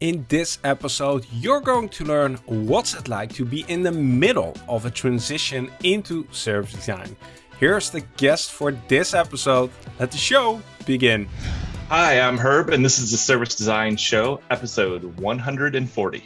In this episode, you're going to learn what's it like to be in the middle of a transition into service design. Here's the guest for this episode. Let the show begin. Hi, I'm Herb, and this is the Service Design Show, episode 140.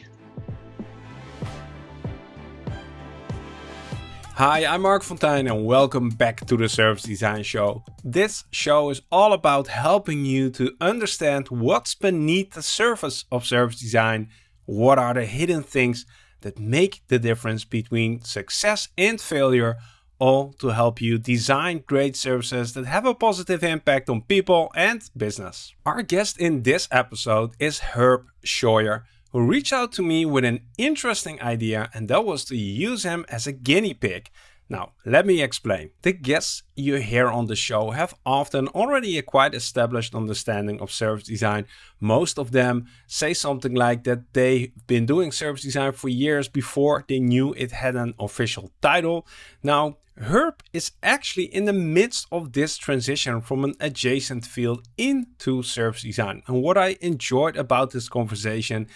Hi, I'm Marc Fonteijn and welcome back to the Service Design Show. This show is all about helping you to understand what's beneath the surface of service design, what are the hidden things that make the difference between success and failure, all to help you design great services that have a positive impact on people and business. Our guest in this episode is Herb Scheuer who reached out to me with an interesting idea and that was to use him as a guinea pig. Now, let me explain. The guests you hear on the show have often already a quite established understanding of service design. Most of them say something like that they've been doing service design for years before they knew it had an official title. Now, Herb is actually in the midst of this transition from an adjacent field into service design. And what I enjoyed about this conversation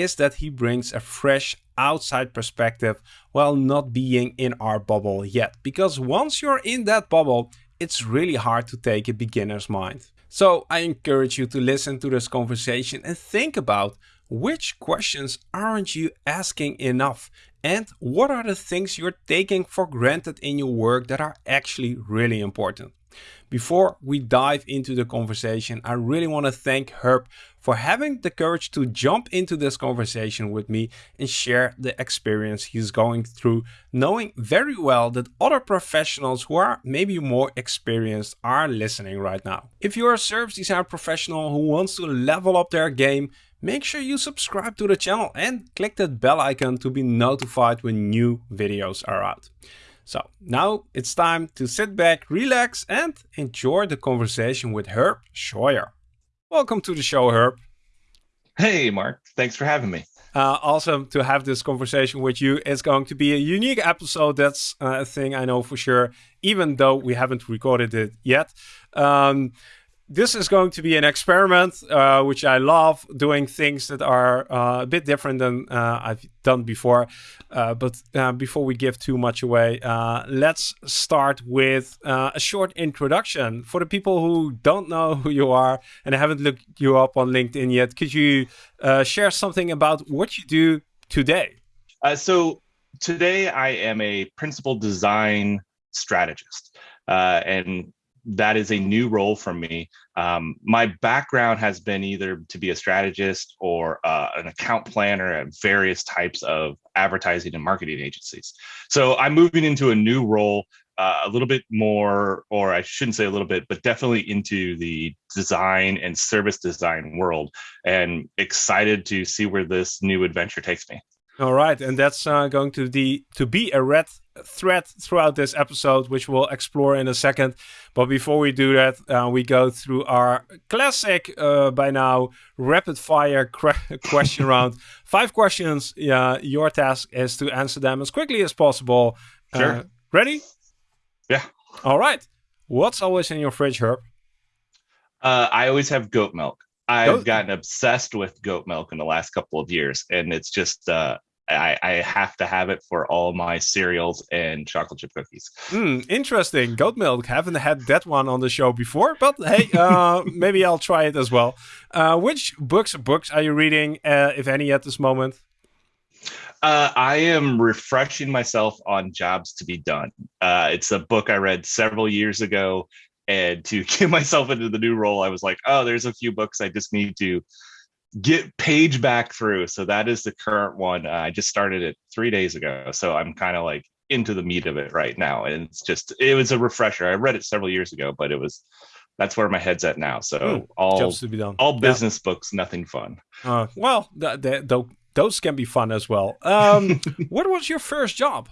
is that he brings a fresh outside perspective while not being in our bubble yet. Because once you're in that bubble, it's really hard to take a beginner's mind. So I encourage you to listen to this conversation and think about which questions aren't you asking enough and what are the things you're taking for granted in your work that are actually really important. Before we dive into the conversation, I really want to thank Herb for having the courage to jump into this conversation with me and share the experience he's going through, knowing very well that other professionals who are maybe more experienced are listening right now. If you're a service design professional who wants to level up their game, make sure you subscribe to the channel and click that bell icon to be notified when new videos are out. So now it's time to sit back, relax and enjoy the conversation with Herb Scheuer. Welcome to the show, Herb. Hey, Marc. Thanks for having me. Uh, awesome to have this conversation with you. It's going to be a unique episode. That's uh, a thing I know for sure, even though we haven't recorded it yet. Um, this is going to be an experiment, uh, which I love doing things that are uh, a bit different than uh, I've done before. Uh, but uh, before we give too much away, uh, let's start with a short introduction for the people who don't know who you are and haven't looked you up on LinkedIn yet. Could you share something about what you do today? so today I am a principal design strategist. and that is a new role for me. Um, my background has been either to be a strategist or uh, an account planner at various types of advertising and marketing agencies. So I'm moving into a new role, uh, a little bit more, or I shouldn't say a little bit, but definitely into the design and service design world, and excited to see where this new adventure takes me. All right, and that's uh, going to the to be a red thread throughout this episode, which we'll explore in a second. But before we do that, uh, we go through our classic, uh, by now, rapid fire question round. Five questions. Yeah, your task is to answer them as quickly as possible. Uh, sure. ready? Yeah. All right. What's always in your fridge, Herb? Uh, I always have goat milk. I've goat? gotten obsessed with goat milk in the last couple of years, and it's just uh, I, I, have to have it for all my cereals and chocolate chip cookies. Hmm, interesting. Goat milk. Haven't had that one on the show before, but hey, uh, maybe I'll try it as well. Uh, which books books are you reading, uh, if any, at this moment? Uh, I am refreshing myself on Jobs to Be Done. Uh, it's a book I read several years ago, and to get myself into the new role, I was like, oh, there's a few books I just need to get page back through. So that is the current one. Uh, I just started it three days ago. So I'm kind of like into the meat of it right now. And it's just, it was a refresher. I read it several years ago, but it was, that's where my head's at now. So all, all business yeah. books, nothing fun. Uh, well, th th th those can be fun as well. Um, what was your first job?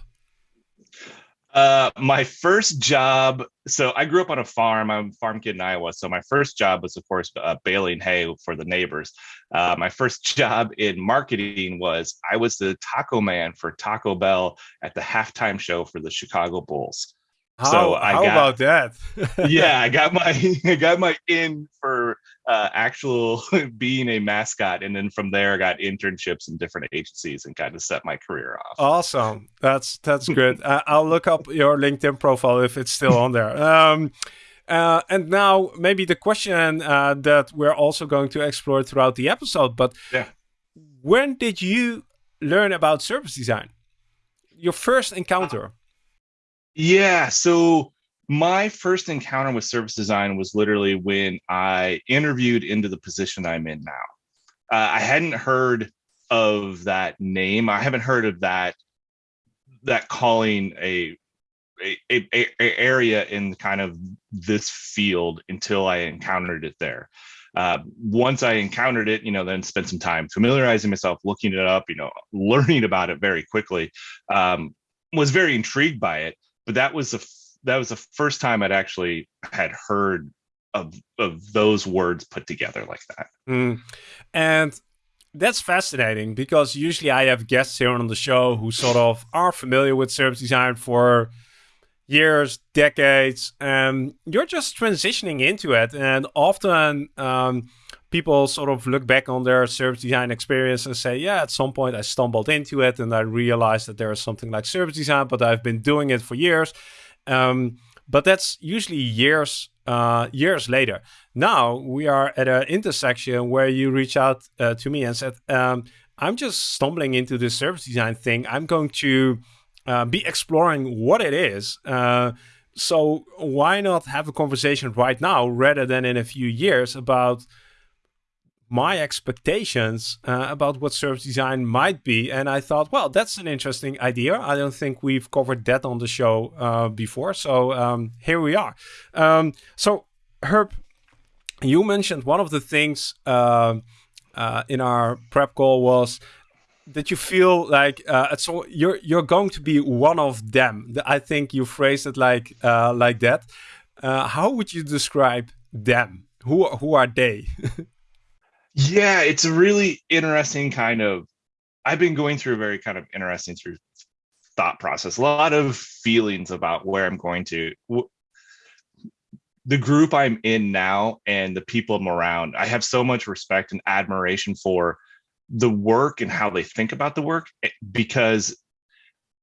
Uh, my first job. So I grew up on a farm. I'm a farm kid in Iowa. So my first job was, of course, uh, baling hay for the neighbors. Uh, my first job in marketing was I was the taco man for Taco Bell at the halftime show for the Chicago Bulls. How, so I how got, about that? yeah, I got my I got my in for uh, actual being a mascot, and then from there, I got internships in different agencies and kind of set my career off. Awesome, that's that's good. uh, I'll look up your LinkedIn profile if it's still on there. Um, uh, and now maybe the question uh, that we're also going to explore throughout the episode, but yeah. when did you learn about service design? Your first encounter? Yeah, so my first encounter with service design was literally when I interviewed into the position I'm in now. Uh, I hadn't heard of that name. I haven't heard of that that calling a a, a, a, area in kind of this field until I encountered it there. Uh, once I encountered it, you know, then spent some time familiarizing myself, looking it up, you know, learning about it very quickly. Um, was very intrigued by it, but that was the that was the first time I'd actually had heard of of those words put together like that. Mm. And that's fascinating because usually I have guests here on the show who sort of are familiar with service design for years, decades, and you're just transitioning into it. And often um, people sort of look back on their service design experience and say, yeah, at some point I stumbled into it and I realized that there is something like service design, but I've been doing it for years. Um, but that's usually years uh, years later. Now we are at an intersection where you reach out uh, to me and said, um, I'm just stumbling into this service design thing. I'm going to uh, be exploring what it is. Uh, so why not have a conversation right now rather than in a few years about my expectations uh, about what service design might be. And I thought, well, that's an interesting idea. I don't think we've covered that on the show uh, before. So um, here we are. Um, so, Herb, you mentioned one of the things uh, uh in our prep call was that you feel like uh, so you're you're going to be one of them. I think you phrased it like uh, like that. How would you describe them? Who who are they? yeah, it's a really interesting kind of. I've been going through a very kind of interesting through thought process. A lot of feelings about where I'm going to. The group I'm in now and the people I'm around, I have so much respect and admiration for the work and how they think about the work eh, because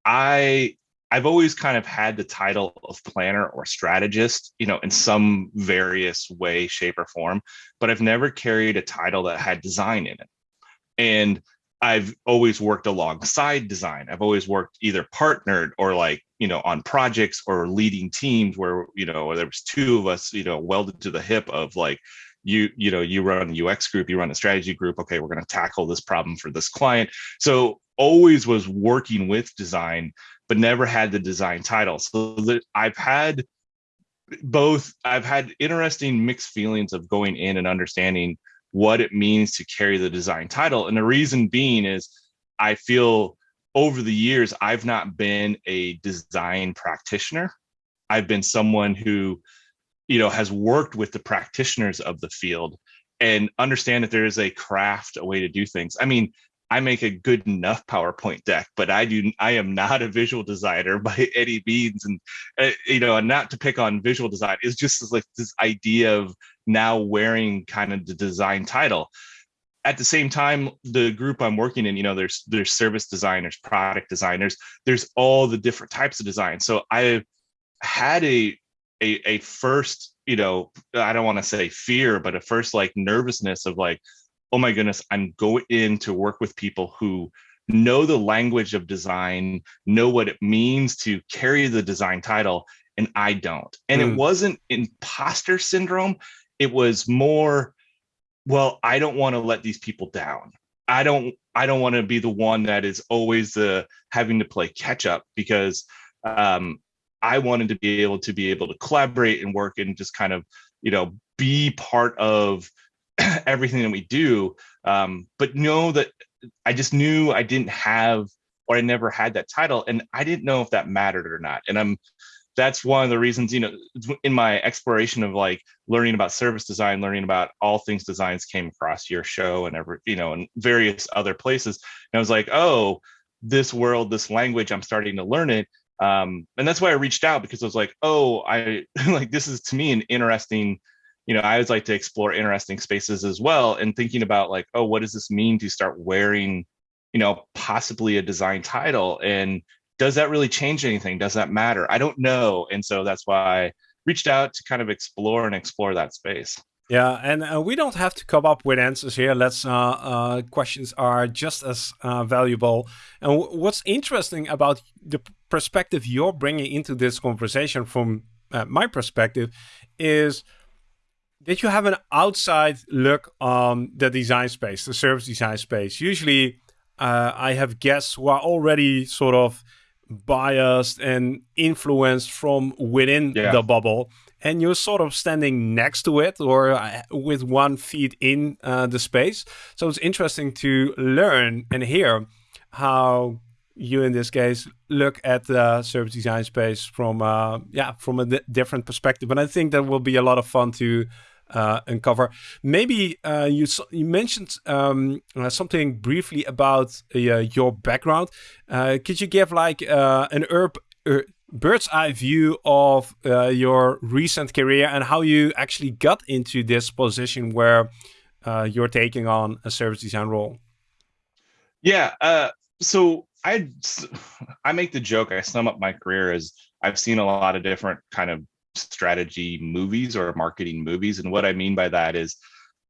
I I've always kind of had the title of planner or strategist, you know, in some various way, shape, or form, but I've never carried a title that had design in it. And I've always worked alongside design. I've always worked either partnered or like, you know, on projects or leading teams where, you know, there was two of us, you know, welded to the hip of like, you you know you run a ux group you run a strategy group okay we're going to tackle this problem for this client so always was working with design but never had the design title. So that i've had both i've had interesting mixed feelings of going in and understanding what it means to carry the design title. And the reason being is i feel over the years i've not been a design practitioner. I've been someone who you know has worked with the practitioners of the field and understand that there is a craft a way to do things. I mean i make a good enough powerpoint deck but i do i am not a visual designer by any means. And uh, you know and not to pick on visual design is just like this idea of now wearing kind of the design title. At the same time the group i'm working in you know there's there's service designers product designers there's all the different types of design. So i had a a, a first, you know, I don't want to say fear, but a first like nervousness of like, oh my goodness, I'm going in to work with people who know the language of design, know what it means to carry the design title, and I don't. And mm. it hmm. wasn't imposter syndrome. It was more, well, I don't want to let these people down. I don't I don't want to be the one that is always the having to play catch up because um, I wanted to be able to be able to collaborate and work and just kind of, you know, be part of everything that we do. Um, but know that I just knew I didn't have or I never had that title, and I didn't know if that mattered or not. And I'm that's one of the reasons, you know, in my exploration of like learning about service design, learning about all things designs came across your show and every, you know, and various other places. And I was like, oh, this world, this language, I'm starting to learn it um, and that's why I reached out because I was like, oh, I like this is to me an interesting you know, I always like to explore interesting spaces as well and thinking about like, oh, what does this mean to start wearing, you know, possibly a design title? And does that really change anything? Does that matter? I don't know. And so that's why I reached out to kind of explore and explore that space. Yeah, and uh, we don't have to come up with answers here. Let's uh, uh, questions are just as uh, valuable. And what's interesting about the perspective you're bringing into this conversation, from uh, my perspective, is that you have an outside look on the design space, the service design space. Usually, uh, I have guests who are already sort of biased and influenced from within yeah. the bubble and you're sort of standing next to it or uh, with one feet in uh, the space. So it's interesting to learn and hear how you, in this case, look at the service design space from uh, yeah from a different perspective. And I think that will be a lot of fun to uncover. Maybe uh, you you mentioned um, uh, something briefly about uh, your background. Uh, could you give like uh, an herb? bird's eye view of uh, your recent career and how you actually got into this position where uh, you're taking on a service design role. Yeah. Uh, so I I make the joke. I sum up my career as I've seen a lot of different kind of strategy movies or marketing movies, and what I mean by that is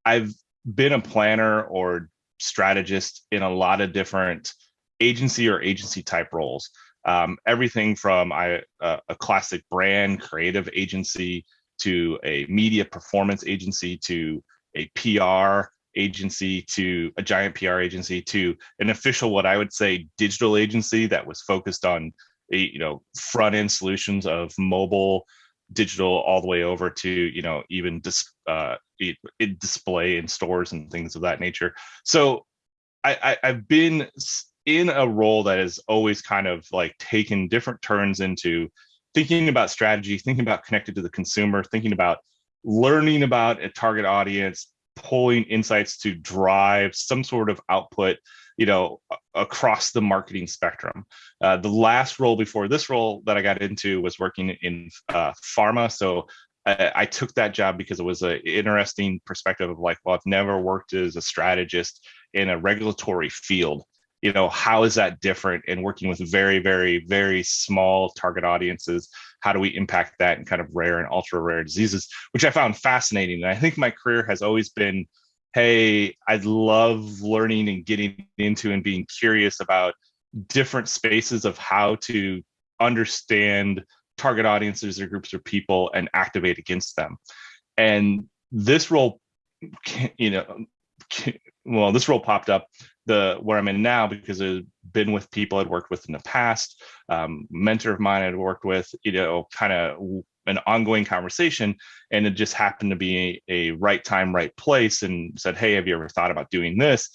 I've been a planner or strategist in a lot of different agency or agency type roles. Um, everything from I, uh, a classic brand creative agency to a media performance agency to a PR agency to a giant PR agency to an official what I would say digital agency that was focused on you know front end solutions of mobile digital all the way over to you know even dis, uh, display in stores and things of that nature. So I, I i've been in a role that has always kind of like taken different turns into thinking about strategy, thinking about connected to the consumer, thinking about learning about a target audience, pulling insights to drive some sort of output you know across the marketing spectrum. Uh, the last role before this role that i got into was working in uh, pharma. So I, I, took that job because it was an interesting perspective of like well i've never worked as a strategist in a regulatory field you know how is that different in working with very very very small target audiences? How do we impact that in kind of rare and ultra rare diseases which i found fascinating. And i think my career has always been hey i love learning and getting into and being curious about different spaces of how to understand target audiences or groups of people and activate against them. And this role you know well this role popped up the where I'm in now because I've been with people I'd worked with in the past, um, mentor of mine I'd worked with, you know, kind of an ongoing conversation, and it just happened to be a, a right time, right place, and said, "Hey, have you ever thought about doing this?"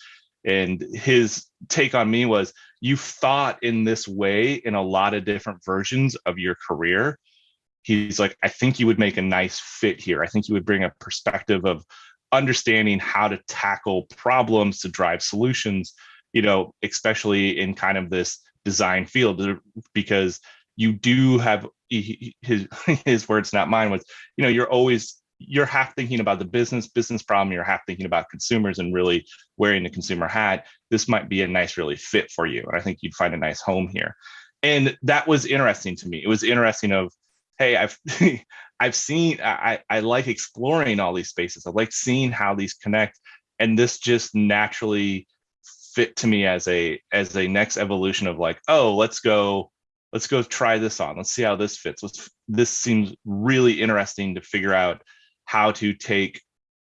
And his take on me was, "You've thought in this way in a lot of different versions of your career." He's like, "I think you would make a nice fit here. I think you would bring a perspective of." Understanding how to tackle problems to drive solutions you know especially in kind of this design field because you do have his his words not mine was you know you're always you're half thinking about the business business problem you're half thinking about consumers and really wearing the consumer hat. This might be a nice really fit for you and i think you'd find a nice home here. And that was interesting to me. It was interesting of hey i've I've seen I, I like exploring all these spaces. I like seeing how these connect. And this just naturally fit to me as a as a next evolution of like, oh, let's go, let's go try this on. Let's see how this fits. Let's this seems really interesting to figure out how to take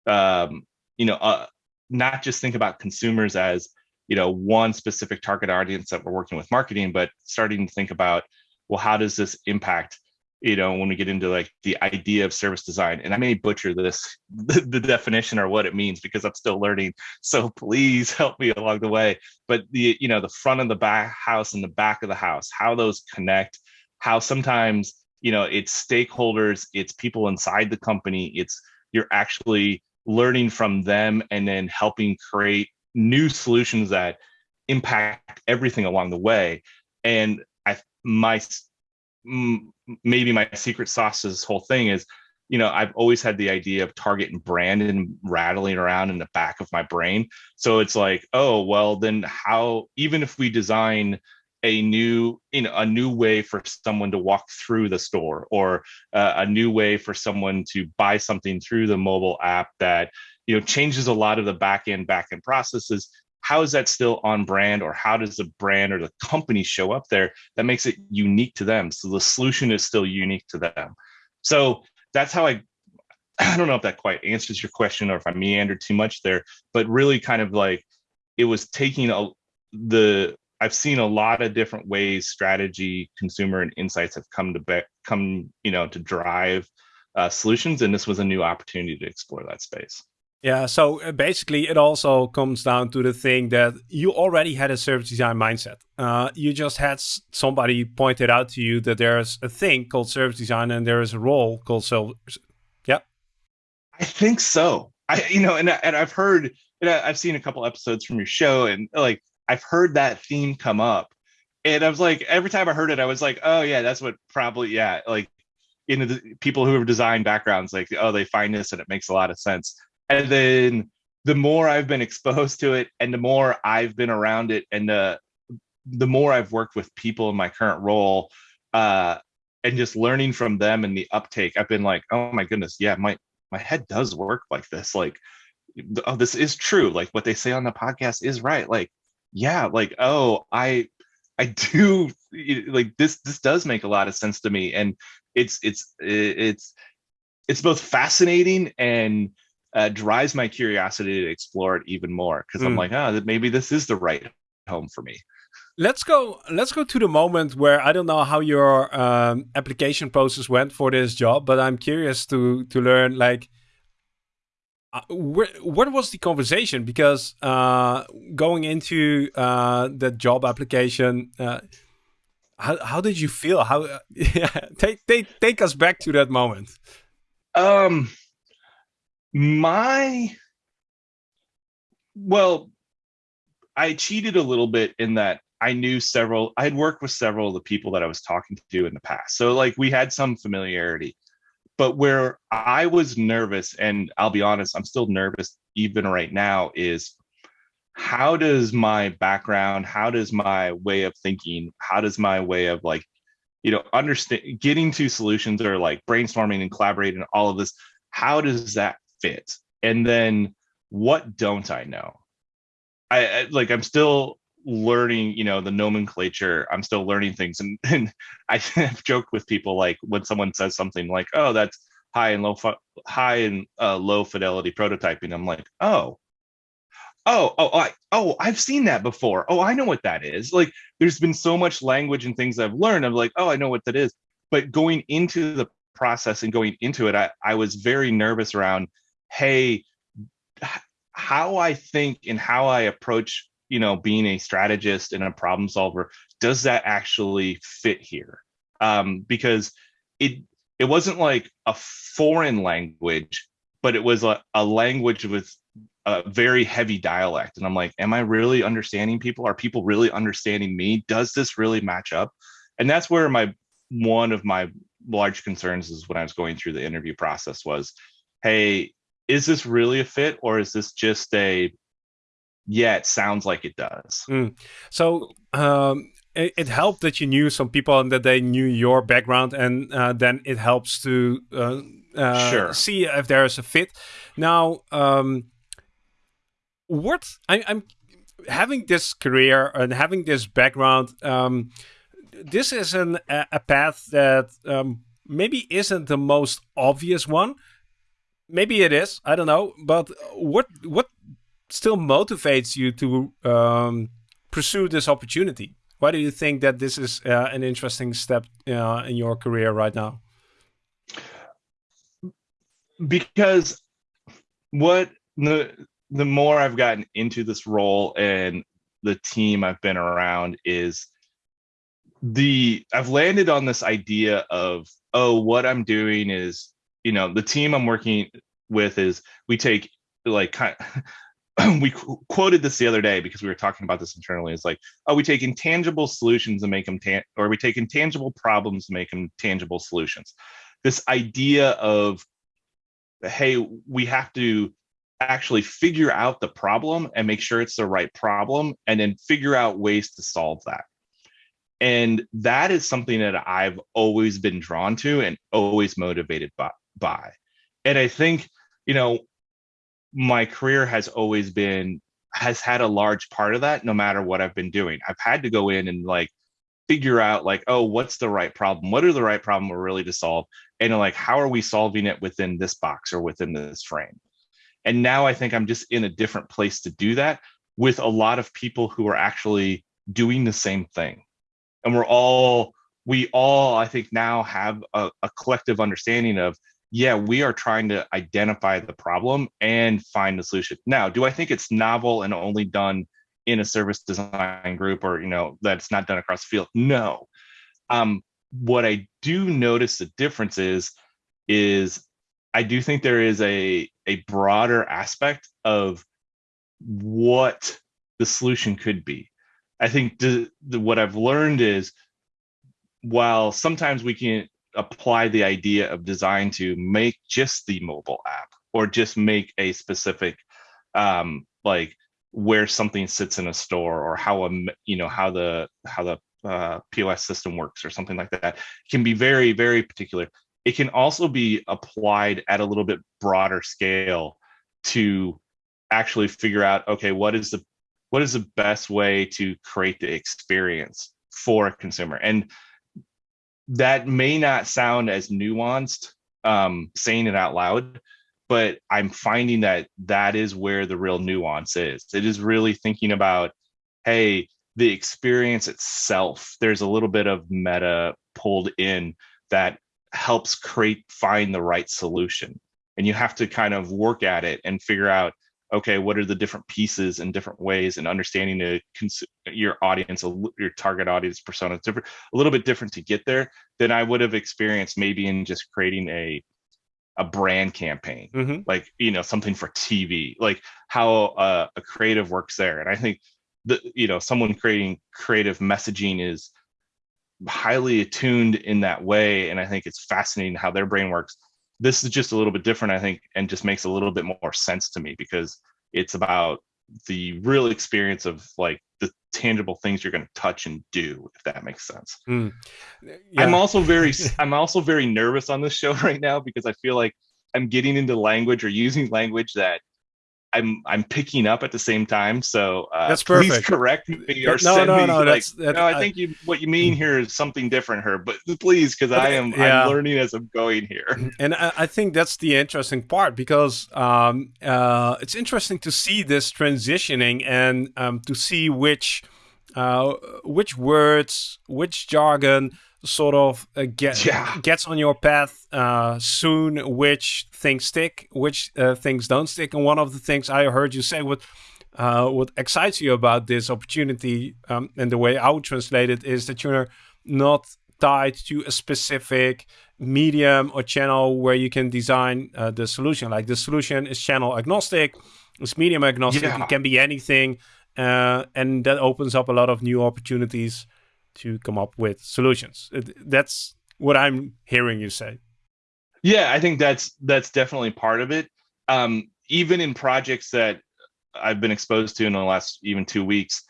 um, you know, uh, not just think about consumers as you know one specific target audience that we're working with marketing, but starting to think about well, how does this impact you know when we get into like the idea of service design. And i may butcher this the, the, definition or what it means because i'm still learning. So please help me along the way. But the you know the front of the back house and the back of the house how those connect how sometimes you know it's stakeholders it's people inside the company it's you're actually learning from them and then helping create new solutions that impact everything along the way. And i my maybe my secret sauce to this whole thing is you know, I've always had the idea of target and brand and rattling around in the back of my brain. So it's like, oh, well, then how, even if we design a new you know a new way for someone to walk through the store or uh, a new way for someone to buy something through the mobile app that you know changes a lot of the back end back end processes how is that still on brand or how does the brand or the company show up there that makes it unique to them so the solution is still unique to them so that's how i i don't know if that quite answers your question or if i meandered too much there but really kind of like it was taking a the I've seen a lot of different ways strategy, consumer, and insights have come to be, come you know to drive uh, solutions, and this was a new opportunity to explore that space. Yeah, so uh, basically, it also comes down to the thing that you already had a service design mindset. Uh, you just had somebody pointed out to you that there's a thing called service design and there is a role called so. Yeah, I think so. I you know, and and I've heard, and I've seen a couple episodes from your show, and like I've heard that theme come up, and I was like, every time I heard it, I was like, oh yeah, that's what probably yeah, like you know, the people who have design backgrounds, like oh, they find this and it makes a lot of sense. And then the more I've been exposed to it, and the more I've been around it, and the the more I've worked with people in my current role, uh, and just learning from them and the uptake, I've been like, oh my goodness, yeah, my my head does work like this. Like, oh, this is true. Like what they say on the podcast is right. Like yeah like oh i i do like this this does make a lot of sense to me and it's it's it's it's both fascinating and uh, drives my curiosity to explore it even more because mm. i'm hmm. like oh maybe this is the right home for me let's go let's go to the moment where i don't know how your um, application process went for this job but i'm curious to to learn like uh, where, what was the conversation? Because uh, going into uh, the job application, uh, how how did you feel? How yeah, take take take us back to that moment. Um, my well, I cheated a little bit in that I knew several. I had worked with several of the people that I was talking to in the past, so like we had some familiarity but where I was nervous, and I'll be honest, I'm still nervous even right now, is how does my background, how does my way of thinking, how does my way of like, you know, understand getting to solutions or like brainstorming and collaborating, all of this, how does that fit? And then what don't I know? I, I like I'm still learning you know the nomenclature. I'm still learning things. And, and i have joked with people like when someone says something like oh that's high and low high and uh, low fidelity prototyping i'm like oh. Oh oh I, oh i've seen that before. Oh i know what that is. Like there's been so much language and things i've learned. I'm like oh i know what that is. But going into the process and going into it i, I was very nervous around hey how i think and how i approach you know being a strategist and a problem solver does that actually fit here? Um, because it it wasn't like a foreign language but it was a, a language with a very heavy dialect. And i'm like am i really understanding people? Are people really understanding me? Does this really match up? And that's where my one of my large concerns is when i was going through the interview process was hey is this really a fit or is this just a yeah, it sounds like it does. Mm. So um, it, it, helped that you knew some people and that they knew your background, and uh, then it helps to uh, uh, sure. see if there is a fit. Now, um, what I, am having this career and having this background. Um, this is an, a path that um, maybe isn't the most obvious one. Maybe it is. I don't know. But what what still motivates you to um, pursue this opportunity? Why do you think that this is uh, an interesting step uh, in your career right now? Because what the the more I've gotten into this role and the team I've been around is the I've landed on this idea of oh what I'm doing is you know the team I'm working with is we take like kind we qu- quoted this the other day because we were talking about this internally. It's like, oh, we take intangible solutions and make them, tan- or we take intangible problems and make them tangible solutions. This idea of hey, we have to actually figure out the problem and make sure it's the right problem and then figure out ways to solve that. And that is something that I've always been drawn to and always motivated by. By. And I think, you know, my career has always been has had a large part of that no matter what I've been doing. I've had to go in and like figure out like, oh, what's the right problem? What are the right problem we're really to solve? And like, how are we solving it within this box or within this frame? And now I think I'm just in a different place to do that with a lot of people who are actually doing the same thing. And we're all, we all, I think now have a, a collective understanding of, yeah, we are trying to identify the problem and find the solution. Now, do I think it's novel and only done in a service design group or, you know, that's not done across the field? No. Um, what I do notice the difference is, is I do think there is a a broader aspect of what the solution could be. I think the, the, what I've learned is while sometimes we can apply the idea of design to make just the mobile app or just make a specific um, like where something sits in a store or how a you know how the how the uh, POS system works or something like that can be very very particular. It can also be applied at a little bit broader scale to actually figure out okay what is the what is the best way to create the experience for a consumer? And that may not sound as nuanced um, saying it out loud but i'm finding that that is where the real nuance is. It is really thinking about hey the experience itself there's a little bit of meta pulled in that helps create find the right solution. And you have to kind of work at it and figure out okay what are the different pieces and different ways and understanding the your audience your target audience persona different a little bit different to get there than i would have experienced maybe in just creating a a brand campaign. Mm-hmm. like you know something for tv like how uh, a creative works there. And i think the you know someone creating creative messaging is highly attuned in that way. And i think it's fascinating how their brain works this is just a little bit different i think and just makes a little bit more sense to me because it's about the real experience of like the tangible things you're going to touch and do if that makes sense mm. yeah. i'm also very i'm also very nervous on this show right now because i feel like i'm getting into language or using language that I'm I'm picking up at the same time. So uh, that's perfect. Please correct me or no, send no, me no, like, that's, no. I think you what you mean here is something different, here. But please, because I am yeah. I'm learning as I'm going here. And I, I think that's the interesting part because um, uh, it's interesting to see this transitioning and um, to see which uh, which words, which jargon sort of uh, get, yeah. gets on your path uh, soon, which things stick, which uh, things don't stick. And one of the things I heard you say, what uh, what excites you about this opportunity um, and the way I would translate it is that you're not tied to a specific medium or channel where you can design uh, the solution. Like the solution is channel agnostic, it's medium agnostic, yeah. it can be anything. Uh, and that opens up a lot of new opportunities to come up with solutions. That's what I'm hearing you say. Yeah, I think that's that's definitely part of it. Um, even in projects that I've been exposed to in the last even two weeks,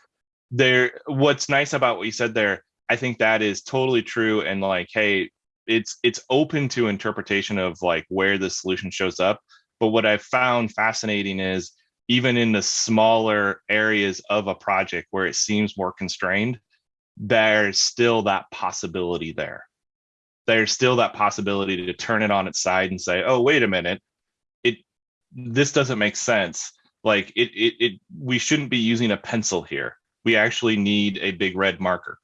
there. What's nice about what you said there, I think that is totally true. And like, hey, it's it's open to interpretation of like where the solution shows up. But what I've found fascinating is even in the smaller areas of a project where it seems more constrained, there's still that possibility there. There's still that possibility to turn it on its side and say, "Oh, wait a minute, it this doesn't make sense. Like it it it we shouldn't be using a pencil here. We actually need a big red marker.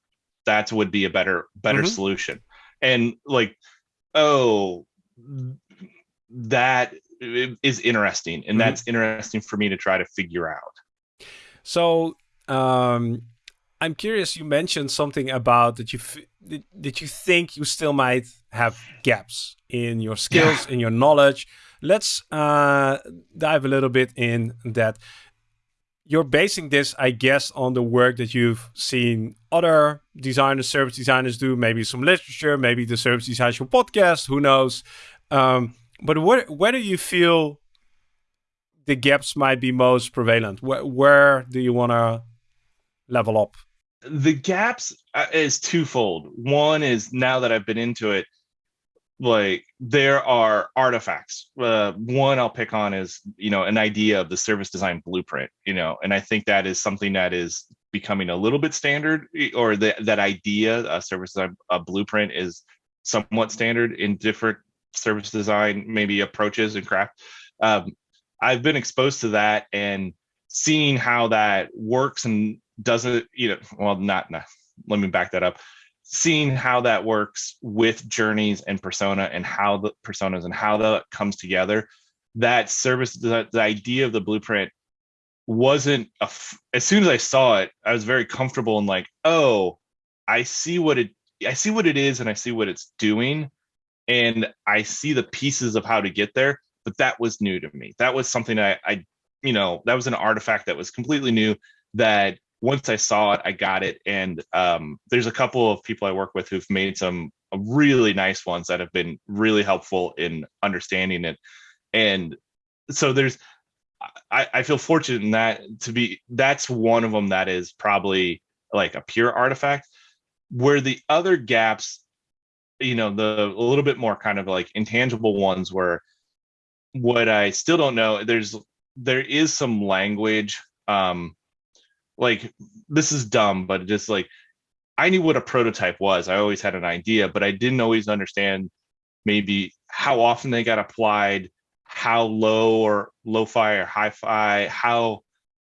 That would be a better better mm-hmm. solution." And like, oh, that is interesting, and mm-hmm. that's interesting for me to try to figure out. So um, I'm curious. You mentioned something about that you that you think you still might have gaps in your skills, yeah. in your knowledge. Let's uh, dive a little bit in that. You're basing this, I guess, on the work that you've seen other designers, service designers do. Maybe some literature, maybe the Service Design Show podcast. Who knows? Um, but where where do you feel the gaps might be most prevalent? Where where do you want to level up? The gaps uh, is twofold. One is now that I've been into it, like there are artifacts. Uh, one I'll pick on is you know an idea of the service design blueprint. You know, and I think that is something that is becoming a little bit standard, or that that idea, a service design a blueprint, is somewhat standard in different service design maybe approaches and craft. Um, I've been exposed to that and seeing how that works and doesn't, you know, well, not, not let me back that up. Seeing how that works with journeys and persona and how the personas and how that comes together, that service, the, the idea of the blueprint wasn't a, as soon as I saw it, I was very comfortable and like, oh, I see what it I see what it is and I see what it's doing and I see the pieces of how to get there, but that was new to me. That was something I, I you know, that was an artifact that was completely new that once I saw it, I got it. And um, there's a couple of people I work with who've made some really nice ones that have been really helpful in understanding it. And so there's, I, I feel fortunate in that to be, that's one of them that is probably like a pure artifact where the other gaps you know the a little bit more kind of like intangible ones where what i still don't know there's there is some language um like this is dumb but just like i knew what a prototype was. I always had an idea but i didn't always understand maybe how often they got applied how low or low-fi or hi-fi how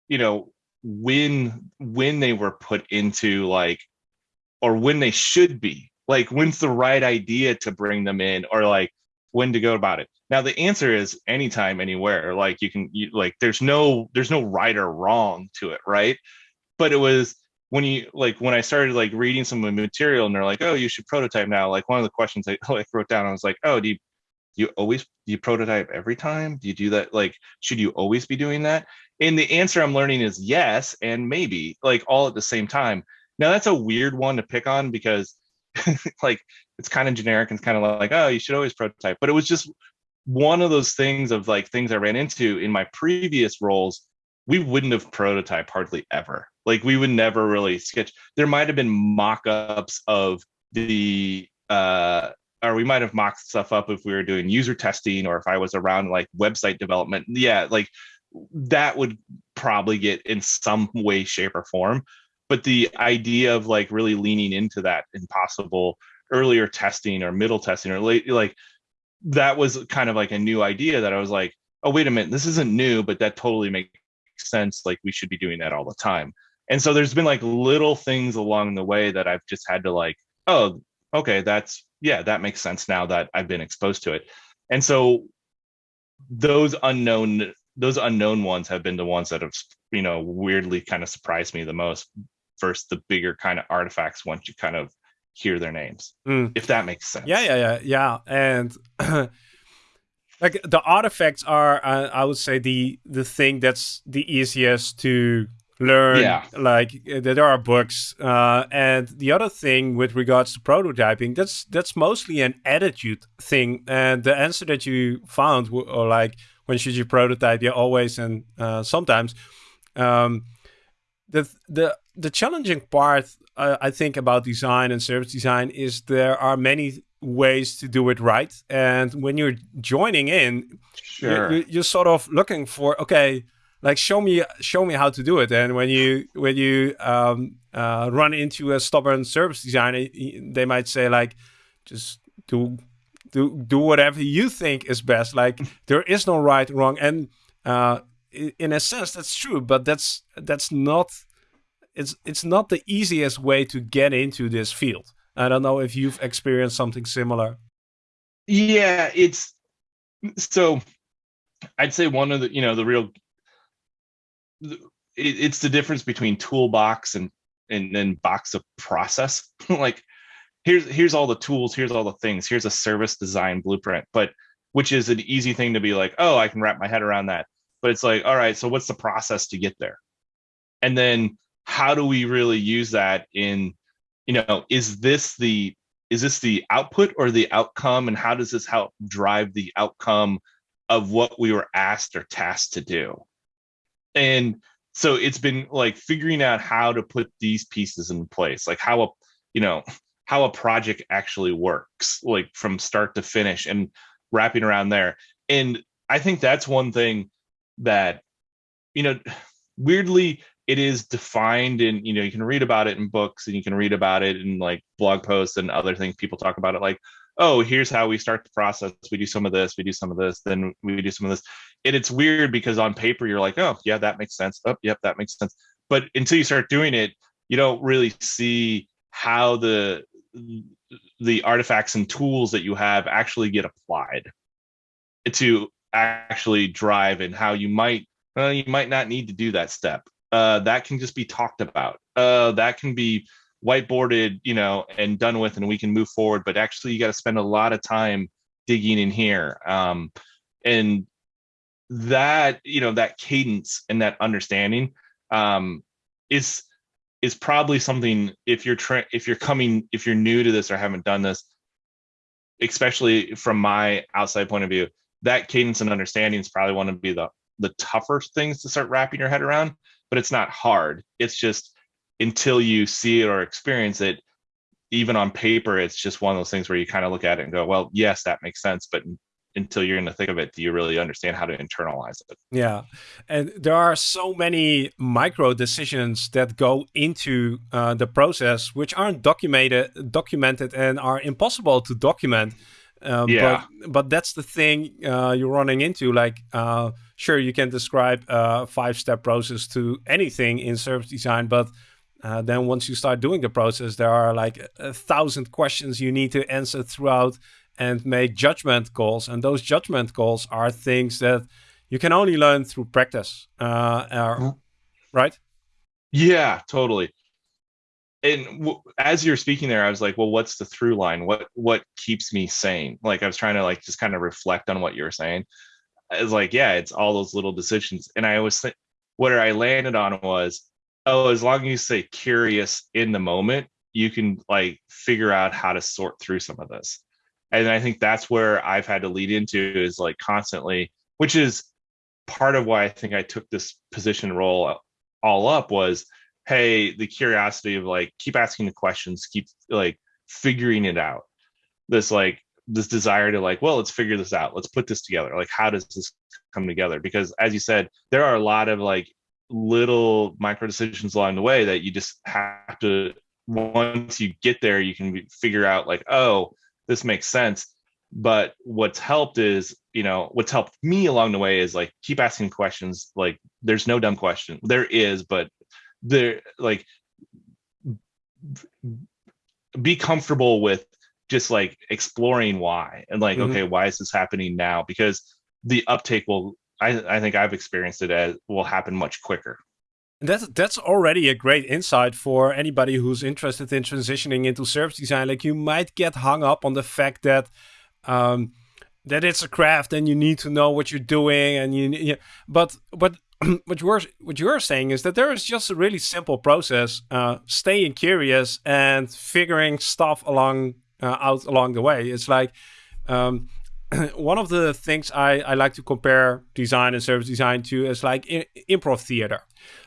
you know when when they were put into like or when they should be. Like when's the right idea to bring them in? Or like when to go about it. Now the answer is anytime anywhere. Like you can you, like there's no there's no right or wrong to it right? But it was when you like when i started like reading some of the material and they're like oh you should prototype now. Like one of the questions i like wrote down i was like oh do you do you always do you prototype every time? Do you do that like should you always be doing that? And the answer i'm learning is yes and maybe like all at the same time. Now that's a weird one to pick on because like it's kind of generic and it's kind of like, oh, you should always prototype. But it was just one of those things of like things I ran into in my previous roles. We wouldn't have prototyped hardly ever. Like we would never really sketch. There might have been mock-ups of the uh or we might have mocked stuff up if we were doing user testing or if I was around like website development. Yeah, like that would probably get in some way, shape, or form but the idea of like really leaning into that impossible earlier testing or middle testing or late like that was kind of like a new idea that i was like oh wait a minute this isn't new but that totally makes sense like we should be doing that all the time. And so there's been like little things along the way that i've just had to like oh okay that's yeah that makes sense now that i've been exposed to it. And so those unknown those unknown ones have been the ones that have you know weirdly kind of surprised me the most versus the bigger kind of artifacts once you kind of hear their names mm. if that makes sense yeah yeah yeah yeah and like the artifacts are uh, i would say the the thing that's the easiest to learn yeah. like uh, there are books uh, and the other thing with regards to prototyping that's that's mostly an attitude thing and the answer that you found or like when should you prototype yeah always and uh, sometimes um, the the the challenging part uh, I think about design and service design is there are many ways to do it right, and when you're joining in, sure. you're, you're sort of looking for okay, like show me show me how to do it. And when you when you um, uh, run into a stubborn service designer, they might say like, just do do do whatever you think is best. Like there is no right wrong, and uh, in a sense that's true, but that's that's not it's it's not the easiest way to get into this field. I don't know if you've experienced something similar. Yeah, it's so I'd say one of the you know the real it's the difference between toolbox and and then box of process. like here's here's all the tools, here's all the things, here's a service design blueprint, but which is an easy thing to be like, oh, I can wrap my head around that. But it's like, all right, so what's the process to get there? And then how do we really use that in you know is this the is this the output or the outcome? And how does this help drive the outcome of what we were asked or tasked to do? And so it's been like figuring out how to put these pieces in place like how a you know how a project actually works like from start to finish and wrapping around there. And i think that's one thing that you know weirdly it is defined in you know you can read about it in books and you can read about it in like blog posts and other things. People talk about it like oh here's how we start the process. We do some of this we do some of this then we do some of this. And it's weird because on paper you're like oh yeah that makes sense. Oh yep that makes sense. But until you start doing it you don't really see how the the artifacts and tools that you have actually get applied to actually drive and how you might uh, you might not need to do that step uh, that can just be talked about. Uh, that can be whiteboarded, you know, and done with, and we can move forward. But actually, you got to spend a lot of time digging in here, um, and that you know that cadence and that understanding um, is is probably something if you're tra- if you're coming if you're new to this or haven't done this especially from my outside point of view that cadence and understanding is probably one of be the the tougher things to start wrapping your head around but it's not hard. It's just until you see it or experience it, even on paper, it's just one of those things where you kind of look at it and go, well, yes, that makes sense. But until you're in the thick of it, do you really understand how to internalize it? Yeah. And there are so many micro decisions that go into uh, the process, which aren't documented, documented and are impossible to document. Um, yeah. But, but that's the thing uh, you're running into. Like, uh, sure, you can describe a five-step process to anything in service design, but uh, then once you start doing the process, there are like a thousand questions you need to answer throughout and make judgment calls. And those judgment calls are things that you can only learn through practice, uh, mm-hmm. right? Yeah, totally and as you're speaking there i was like well what's the through line? What what keeps me sane? Like i was trying to like just kind of reflect on what you were saying. It's like yeah it's all those little decisions. And i was think what i landed on was oh as long as you say curious in the moment you can like figure out how to sort through some of this. And i think that's where i've had to lead into is like constantly which is part of why i think i took this position role uh, all up was hey the curiosity of like keep asking the questions keep like figuring it out. This like this desire to like well let's figure this out. Let's put this together. Like how does this come together? Because as you said there are a lot of like little micro decisions along the way that you just have to once you get there you can figure out like oh this makes sense. But what's helped is you know what's helped me along the way is like keep asking questions. Like there's no dumb question. There is but they're like be comfortable with just like exploring why and like mm-hmm. okay why is this happening now? Because the uptake will I, I think i've experienced it as will happen much quicker. That's that's already a great insight for anybody who's interested in transitioning into service design. Like you might get hung up on the fact that um that it's a craft and you need to know what you're doing and you, you but but what you're what you're saying is that there is just a really simple process, uh, staying curious and figuring stuff along uh, out along the way. It's like um, one of the things I, I like to compare design and service design to is like improv theater.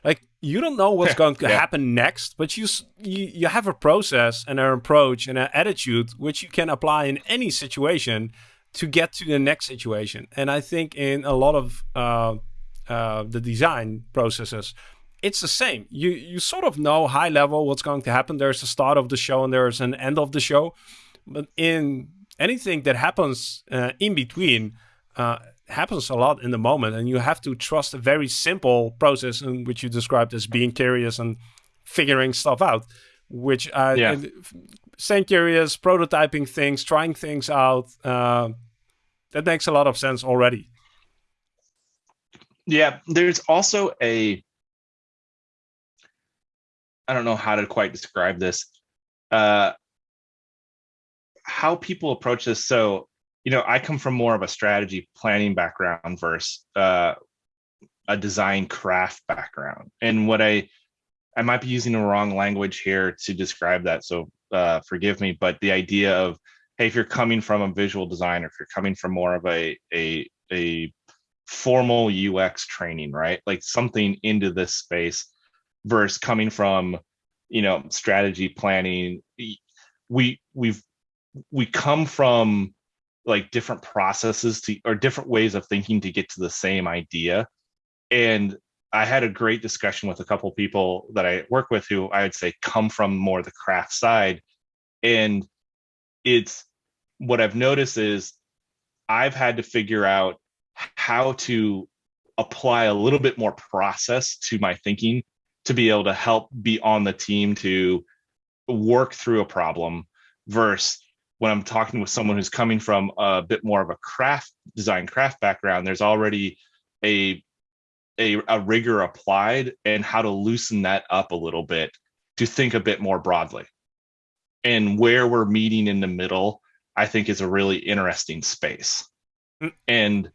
Like you don't know what's going to yeah. happen next, but you, you you have a process and an approach and an attitude which you can apply in any situation to get to the next situation. And I think in a lot of uh, uh, the design processes, it's the same. You you sort of know high level what's going to happen. There's a start of the show and there's an end of the show, but in anything that happens uh, in between uh, happens a lot in the moment, and you have to trust a very simple process in which you described as being curious and figuring stuff out. Which uh, yeah. staying curious, prototyping things, trying things out. Uh, that makes a lot of sense already. Yeah, there's also a I don't know how to quite describe this. Uh how people approach this. So, you know, I come from more of a strategy planning background versus uh a design craft background. And what I I might be using the wrong language here to describe that. So uh, forgive me, but the idea of hey, if you're coming from a visual design, or if you're coming from more of a a a formal UX training, right? Like something into this space versus coming from, you know, strategy planning. We we've we come from like different processes to or different ways of thinking to get to the same idea. And I had a great discussion with a couple people that I work with who I would say come from more the craft side. And it's what I've noticed is I've had to figure out how to apply a little bit more process to my thinking to be able to help be on the team to work through a problem versus when I'm talking with someone who's coming from a bit more of a craft design craft background, there's already a, a, a rigor applied and how to loosen that up a little bit to think a bit more broadly. And where we're meeting in the middle, I think is a really interesting space. Mm. And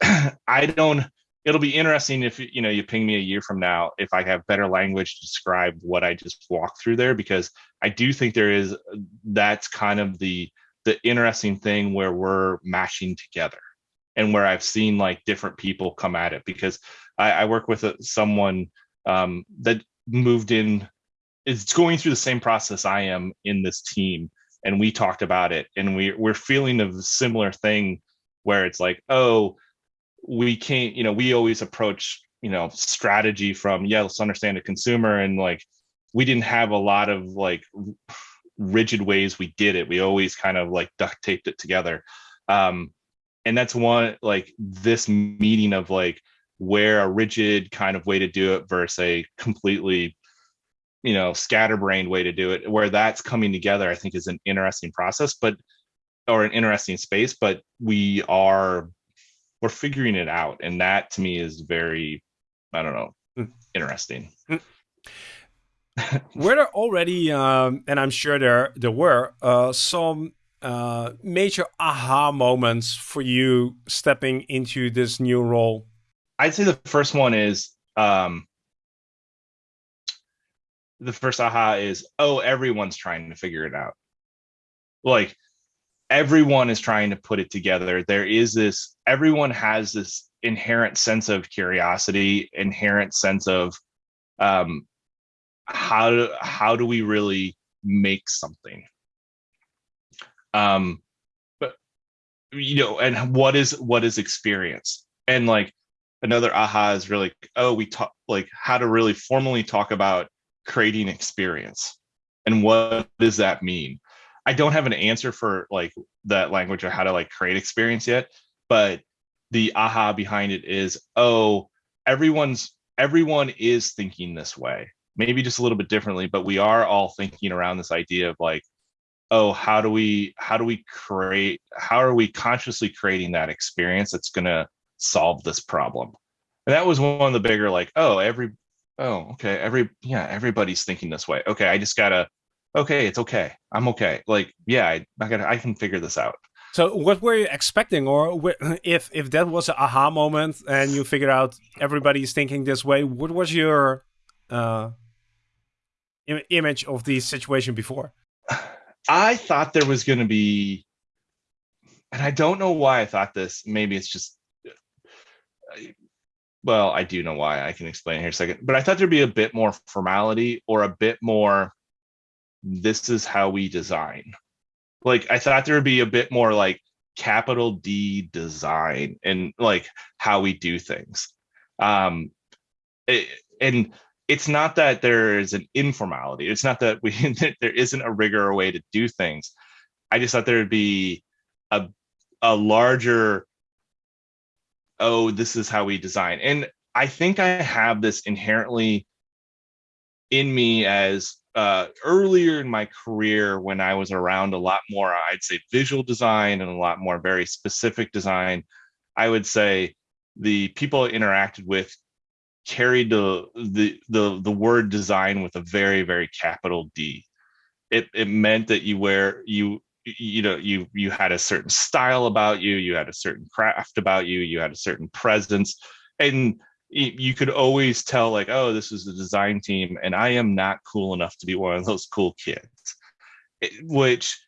I don't it'll be interesting if you know you ping me a year from now if I have better language to describe what I just walked through there because I do think there is that's kind of the the interesting thing where we're mashing together and where I've seen like different people come at it because I, I work with a, someone um, that moved in is going through the same process I am in this team and we talked about it and we we're feeling a similar thing where it's like oh we can't you know we always approach you know strategy from yeah let's understand the consumer. And like we didn't have a lot of like rigid ways we did it. We always kind of like duct taped it together. Um and that's one like this meeting of like where a rigid kind of way to do it versus a completely you know scatterbrained way to do it where that's coming together i think is an interesting process but or an interesting space. But we are we're figuring it out and that to me is very i don't know mm. interesting mm. were there already um, and i'm sure there there were uh, some uh, major aha moments for you stepping into this new role i'd say the first one is um, the first aha is oh everyone's trying to figure it out like everyone is trying to put it together. There is this, everyone has this inherent sense of curiosity, inherent sense of um, how do, how do we really make something? Um, but you know, and what is what is experience? And like another aha is really, oh, we talk like how to really formally talk about creating experience and what does that mean I don't have an answer for like that language or how to like create experience yet, but the aha behind it is, oh, everyone's everyone is thinking this way. Maybe just a little bit differently, but we are all thinking around this idea of like, oh, how do we how do we create how are we consciously creating that experience that's gonna solve this problem? And that was one of the bigger like, oh, every oh, okay, every yeah, everybody's thinking this way. Okay, I just gotta okay, it's okay. I'm okay. Like, yeah, I, I, got I can figure this out. So what were you expecting or if if that was an aha moment and you figured out everybody's thinking this way, what was your uh, Im image of the situation before? I thought there was going to be, and I don't know why I thought this. Maybe it's just, well, I do know why. I can explain here a second. But I thought there'd be a bit more formality or a bit more this is how we design. Like I thought there would be a bit more like capital D design and like how we do things. Um, it, and it's not that there is an informality. It's not that we there isn't a rigor or way to do things. I just thought there would be a a larger oh this is how we design and i think i have this inherently in me as uh, earlier in my career when I was around a lot more, I'd say visual design and a lot more very specific design, I would say the people I interacted with carried the the the the word design with a very very capital D. It it meant that you wear you you know you you had a certain style about you, you had a certain craft about you, you had a certain presence, and you could always tell like oh this is the design team and i am not cool enough to be one of those cool kids which,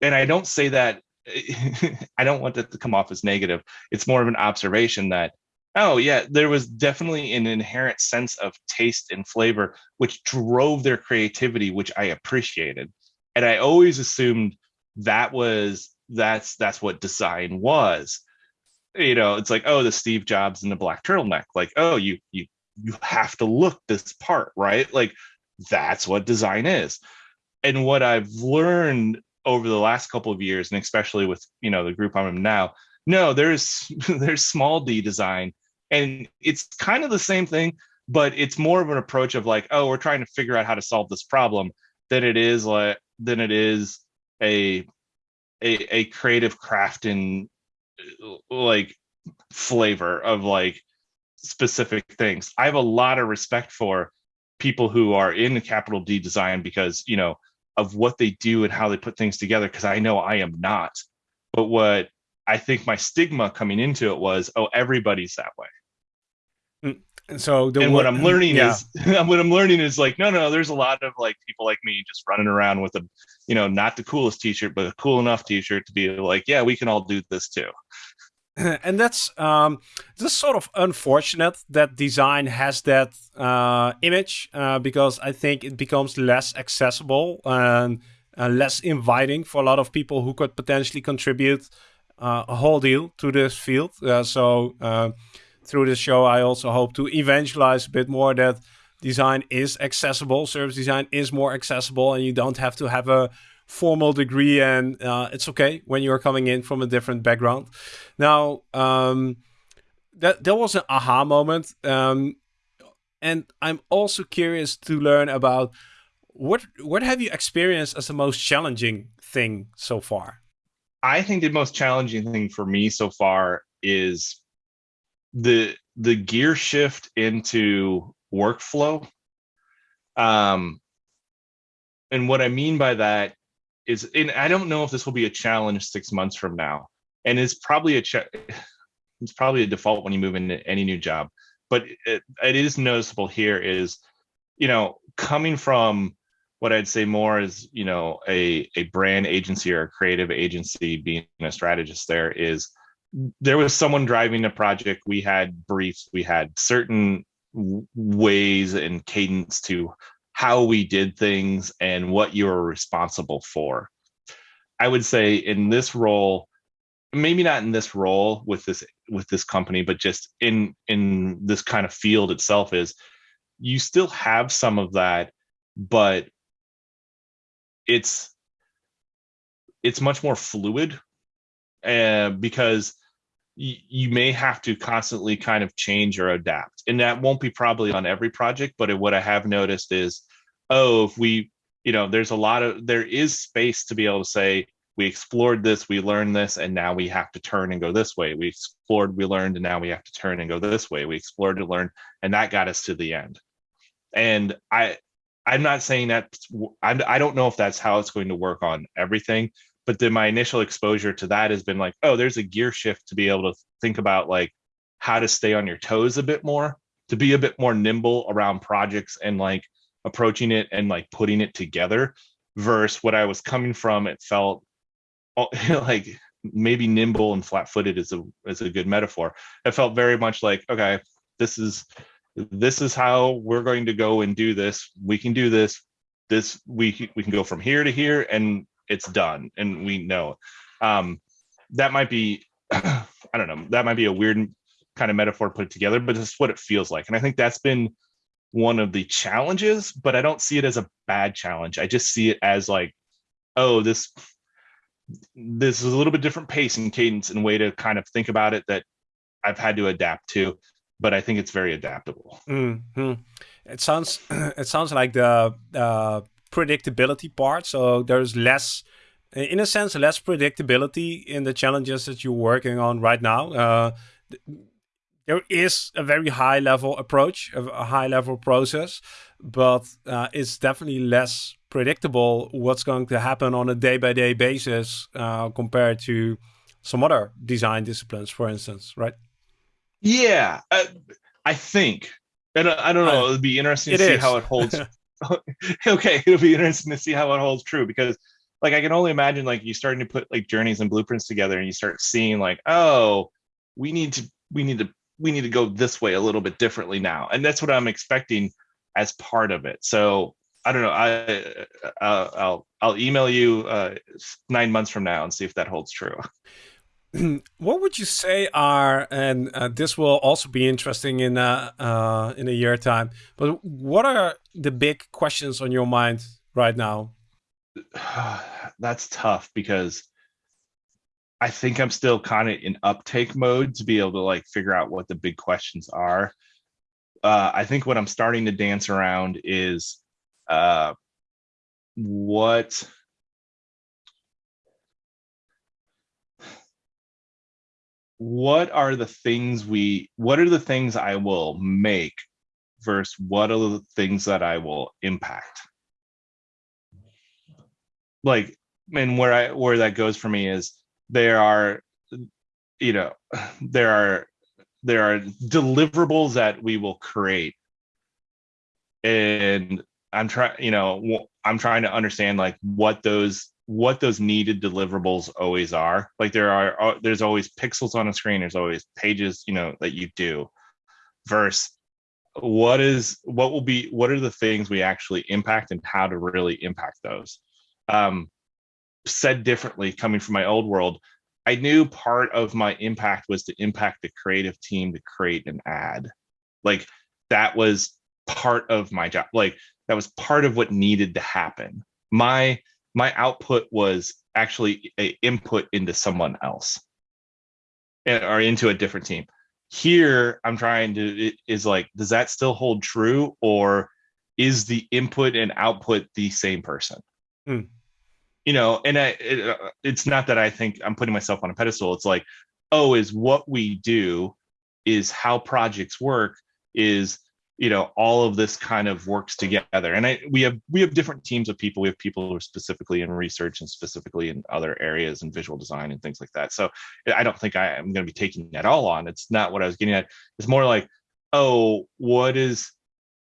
and I don't say that, I don't want that to come off as negative. It's more of an observation that, oh, yeah, there was definitely an inherent sense of taste and flavor, which drove their creativity, which I appreciated. And I always assumed that was that's that's what design was you know it's like oh the steve jobs and the black turtleneck. Like oh you you you have to look this part right? Like that's what design is. And what i've learned over the last couple of years and especially with you know the group i'm in now no there's there's small d design and it's kind of the same thing but it's more of an approach of like oh we're trying to figure out how to solve this problem than it is like than it is a a, a creative craft in Uh, like flavor of like specific things. I have a lot of respect for people who are in the capital D design because, you know, of what they do and how they put things together because I know I am not. But what I think my stigma coming into it was, oh, everybody's that way. And so the, and what I'm learning yeah. is what I'm learning is like, no, no, there's a lot of like people like me just running around with a, you know, not the coolest t-shirt, but a cool enough t-shirt to be like, yeah, we can all do this too. and that's um, just sort of unfortunate that design has that uh, image uh, because I think it becomes less accessible and uh, less inviting for a lot of people who could potentially contribute uh, a whole deal to this field. Uh, so uh, through this show, I also hope to evangelize a bit more that design is accessible, service design is more accessible, and you don't have to have a formal degree and uh, it's okay when you're coming in from a different background. Now, um, that there was an aha moment, um, and I'm also curious to learn about what what have you experienced as the most challenging thing so far. I think the most challenging thing for me so far is the the gear shift into workflow. Um, and what I mean by that is and I don't know if this will be a challenge six months from now. And it's probably a check, it's probably a default when you move into any new job. But it, it is noticeable here is, you know, coming from what I'd say more is, you know, a, a brand agency or a creative agency being a strategist there is there was someone driving a project. We had briefs, we had certain ways and cadence to how we did things and what you were responsible for. I would say in this role, maybe not in this role with this with this company, but just in in this kind of field itself is you still have some of that, but it's it's much more fluid uh, because you may have to constantly kind of change or adapt. And that won't be probably on every project but what i have noticed is oh if we you know there's a lot of there is space to be able to say we explored this we learned this and now we have to turn and go this way. We explored we learned and now we have to turn and go this way. We explored to learn, and that got us to the end. And i i'm not saying that i don't know if that's how it's going to work on everything but then my initial exposure to that has been like oh there's a gear shift to be able to think about like how to stay on your toes a bit more to be a bit more nimble around projects and like approaching it and like putting it together versus what i was coming from it felt like maybe nimble and flat-footed is a is a good metaphor. It felt very much like okay this is this is how we're going to go and do this. We can do this. This we we can go from here to here and it's done and we know. Um, that might be i don't know that might be a weird kind of metaphor put together but it's what it feels like and i think that's been one of the challenges but i don't see it as a bad challenge. I just see it as like oh this this is a little bit different pace and cadence and way to kind of think about it that i've had to adapt to but i think it's very adaptable. Mm -hmm. it sounds it sounds like the uh, predictability part. So there's less, in a sense, less predictability in the challenges that you're working on right now. Uh, there is a very high level approach, a high level process, but uh, it's definitely less predictable what's going to happen on a day by day basis uh, compared to some other design disciplines, for instance, right? Yeah, uh, I think. And I don't know. It'd be interesting to see is. how it holds okay, it'll be interesting to see how it holds true because like I can only imagine like you starting to put like journeys and blueprints together and you start seeing like, oh, we need to we need to we need to go this way a little bit differently now. And that's what I'm expecting as part of it. So I don't know. I uh, I'll I'll email you uh, nine months from now and see if that holds true. what would you say are, and uh, this will also be interesting in uh, uh, in a year time. But what are the big questions on your mind right now? That's tough because I think I'm still kind of in uptake mode to be able to like figure out what the big questions are. Uh, I think what I'm starting to dance around is uh, what what are the things we what are the things I will make versus what are the things that I will impact? Like and where I where that goes for me is there are you know there are there are deliverables that we will create. And i'm trying you know i'm trying to understand like what those what those needed deliverables always are. Like there are uh, there's always pixels on a screen there's always pages you know that you do versus what is what will be what are the things we actually impact and how to really impact those? Um said differently coming from my old world i knew part of my impact was to impact the creative team to create an ad. Like that was part of my job like that was part of what needed to happen. My my output was actually a input into someone else or into a different team. Here i'm trying to is like does that still hold true or is the input and output the same person? Mm you know, and I, it, uh, it's not that I think I'm putting myself on a pedestal. It's like, oh, is what we do, is how projects work, is you know all of this kind of works together. And I, we have we have different teams of people. We have people who are specifically in research and specifically in other areas and visual design and things like that. So i don't think i am going to be taking that all on. It's not what i was getting at. It's more like oh what is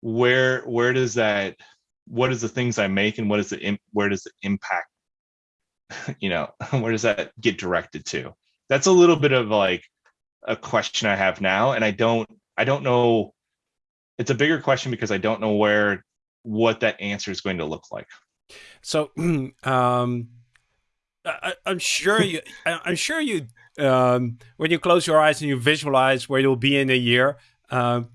where where does that what is the things i make and what is the where does the impact you know, where does that get directed to? That's a little bit of like a question I have now, and I don't I don't know. It's a bigger question because I don't know where what that answer is going to look like. So, um, I, am sure you. I'm sure you. Um, when you close your eyes and you visualize where you'll be in a year, um,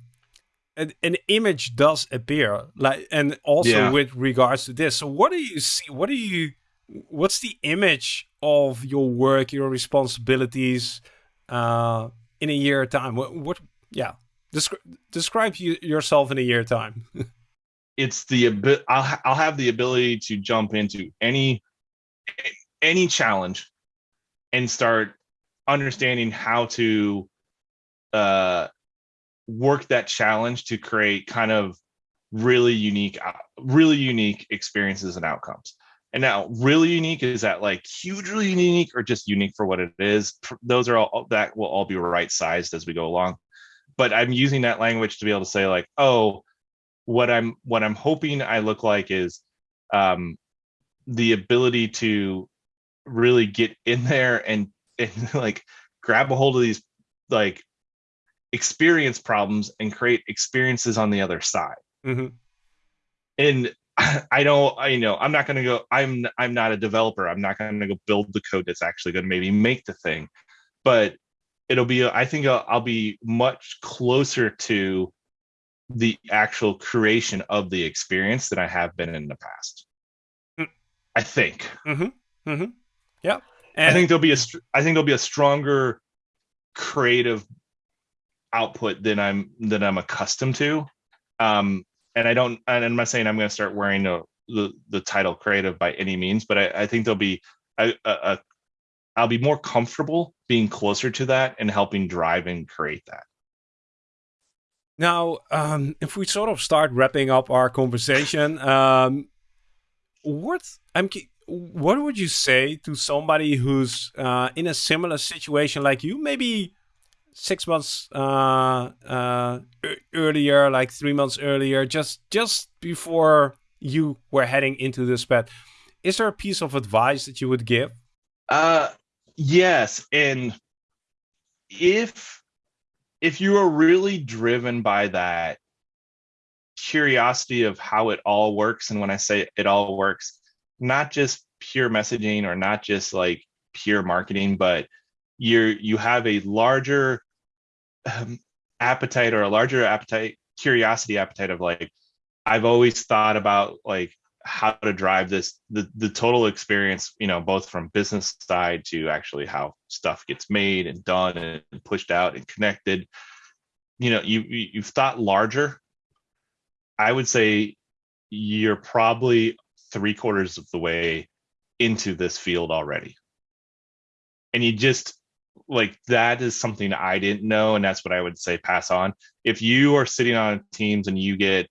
an, an image does appear. Like, and also yeah. with regards to this. So, what do you see? What do you what's the image of your work, your responsibilities uh, in a year time? What, what yeah, Descri describe you, yourself in a year time. it's the I'll I'll have the ability to jump into any any challenge and start understanding how to uh, work that challenge to create kind of really unique really unique experiences and outcomes and now, really unique is that like hugely unique or just unique for what it is? Those are all that will all be right sized as we go along. But I'm using that language to be able to say like, oh, what I'm what I'm hoping I look like is um, the ability to really get in there and and like grab a hold of these like experience problems and create experiences on the other side. Mm-hmm. And I don't, I you know, I'm not going to go. I'm I'm not a developer. I'm not going to go build the code that's actually going to maybe make the thing, but it'll be. I think I'll, I'll be much closer to the actual creation of the experience than I have been in the past. Mm. I think. Mm-hmm. Mm-hmm. Yeah. And I think there'll be a. I think there'll be a stronger creative output than I'm than I'm accustomed to. Um, and I don't, and I'm not saying I'm going to start wearing the, the, the title creative by any means, but I, I think there'll be a, a, a, I'll be more comfortable being closer to that and helping drive and create that. Now, um, if we sort of start wrapping up our conversation, um, what I'm, what would you say to somebody who's uh, in a similar situation like you? Maybe six months uh, uh, earlier, like three months earlier, just just before you were heading into this path. Is there a piece of advice that you would give? Uh, yes, and if if you are really driven by that curiosity of how it all works, and when I say it all works, not just pure messaging or not just like pure marketing, but you're you have a larger um, appetite or a larger appetite, curiosity appetite of like, I've always thought about like how to drive this the the total experience you know both from business side to actually how stuff gets made and done and pushed out and connected. You know you you've thought larger. I would say you're probably three quarters of the way into this field already. And you just like that is something i didn't know and that's what i would say pass on. If you are sitting on teams and you get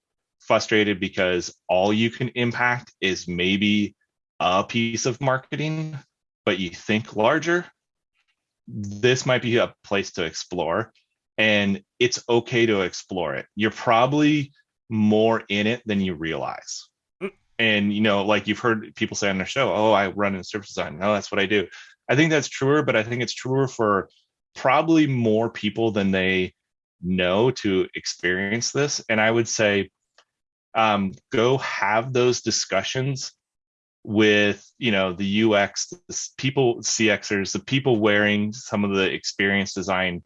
frustrated because all you can impact is maybe a piece of marketing, but you think larger, this might be a place to explore. And it's okay to explore it. You're probably more in it than you realize. Mm. And you know, like you've heard people say on their show, "Oh, I run in service design. No, that's what I do." I think that's truer, but I think it's truer for probably more people than they know to experience this. And I would say um, go have those discussions with you know the UX, the people CXers, the people wearing some of the experience design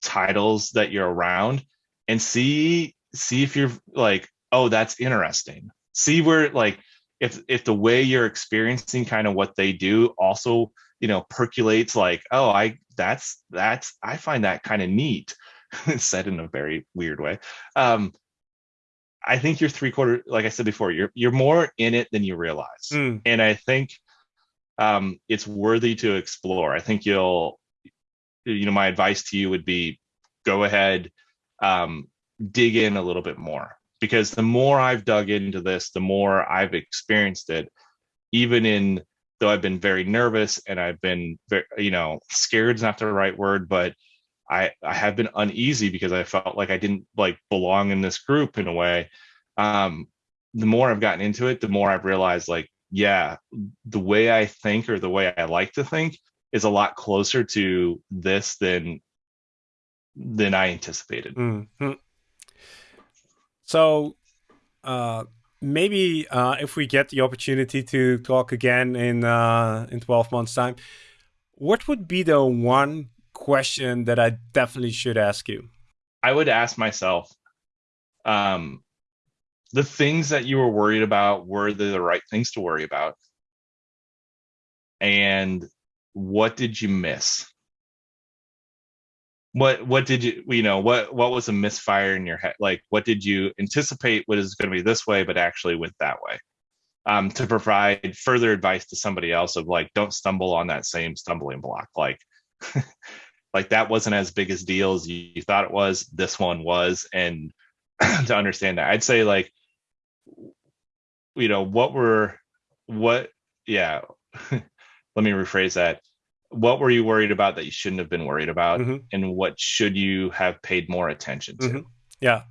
titles that you're around, and see see if you're like, oh, that's interesting. See where like if if the way you're experiencing kind of what they do also you know percolates like, oh, I that's that's I find that kind of neat. said in a very weird way. Um, I think you're three quarter, like I said before, you're you're more in it than you realize, mm. and I think um, it's worthy to explore. I think you'll, you know, my advice to you would be, go ahead, um, dig in a little bit more, because the more I've dug into this, the more I've experienced it, even in though I've been very nervous and I've been, very, you know, scared is not the right word, but I I have been uneasy because I felt like I didn't like belong in this group in a way. Um, the more I've gotten into it, the more I've realized like, yeah, the way I think or the way I like to think is a lot closer to this than than I anticipated. Mm-hmm. So uh, maybe uh, if we get the opportunity to talk again in uh, in 12 months time, what would be the one question that I definitely should ask you? I would ask myself, um, the things that you were worried about were the right things to worry about? And what did you miss? What what did you you know what what was a misfire in your head? Like what did you anticipate what is going to be this way, but actually went that way? Um, to provide further advice to somebody else of like don't stumble on that same stumbling block. Like like that wasn't as big as deal as you, you thought it was. This one was, and to understand that, I'd say like, you know, what were, what, yeah. Let me rephrase that. What were you worried about that you shouldn't have been worried about, mm-hmm. and what should you have paid more attention to? Mm-hmm. Yeah.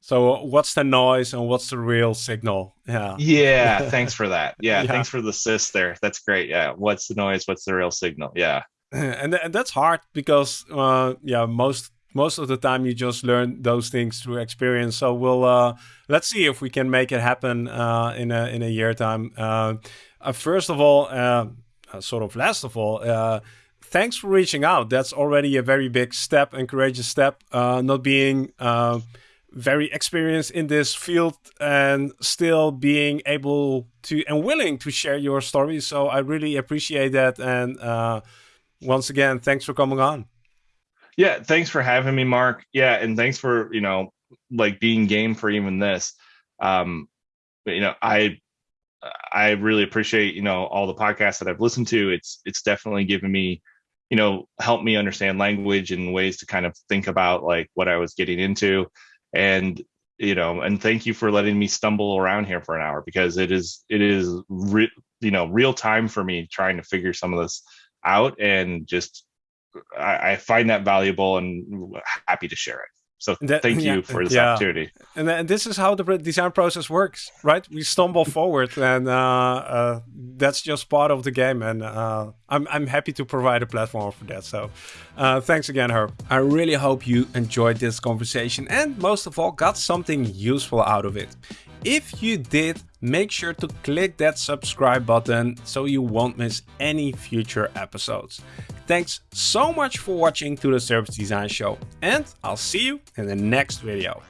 So what's the noise and what's the real signal? Yeah. Yeah. thanks for that. Yeah, yeah. Thanks for the sis there. That's great. Yeah. What's the noise? What's the real signal? Yeah. and, th and that's hard because uh, yeah most most of the time you just learn those things through experience. So we'll uh, let's see if we can make it happen uh, in a in a year time. Uh, uh, first of all uh, sort of last of all thanks for reaching out. That's already a very big step and courageous step not being very experienced in this field and still being able to and willing to share your story. So i really appreciate that and once again, thanks for coming on. Yeah, thanks for having me, Marc. Yeah, and thanks for you know like being game for even this. Um, but, you know, I I really appreciate you know all the podcasts that I've listened to. It's it's definitely given me you know helped me understand language and ways to kind of think about like what I was getting into, and you know and thank you for letting me stumble around here for an hour because it is it is re- you know real time for me trying to figure some of this out and just I, I find that valuable and happy to share it. So that, thank you yeah, for this yeah. opportunity. And, and this is how the design process works, right? We stumble forward, and uh, uh, that's just part of the game. And uh, I'm I'm happy to provide a platform for that. So uh, thanks again, Herb. I really hope you enjoyed this conversation, and most of all, got something useful out of it. If you did, make sure to click that subscribe button so you won't miss any future episodes. Thanks so much for watching to the Service Design Show and I'll see you in the next video.